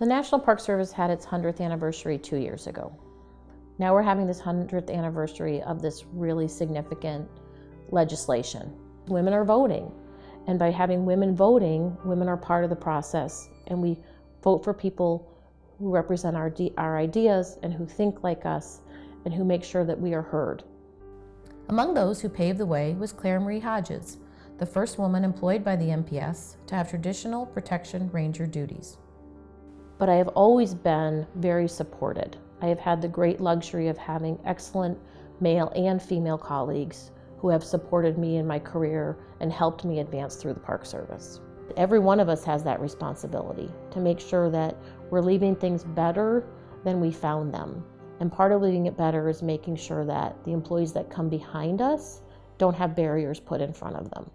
The National Park Service had its 100th anniversary two years ago. Now we're having this 100th anniversary of this really significant legislation. Women are voting, and by having women voting, women are part of the process, and we vote for people who represent our, our ideas and who think like us and who make sure that we are heard. Among those who paved the way was Clare Marie Hodges, the first woman employed by the NPS to have traditional protection ranger duties. But I have always been very supported. I have had the great luxury of having excellent male and female colleagues who have supported me in my career and helped me advance through the Park Service. Every one of us has that responsibility to make sure that we're leaving things better than we found them. And part of leaving it better is making sure that the employees that come behind us don't have barriers put in front of them.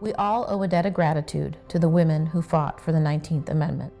We all owe a debt of gratitude to the women who fought for the 19th Amendment.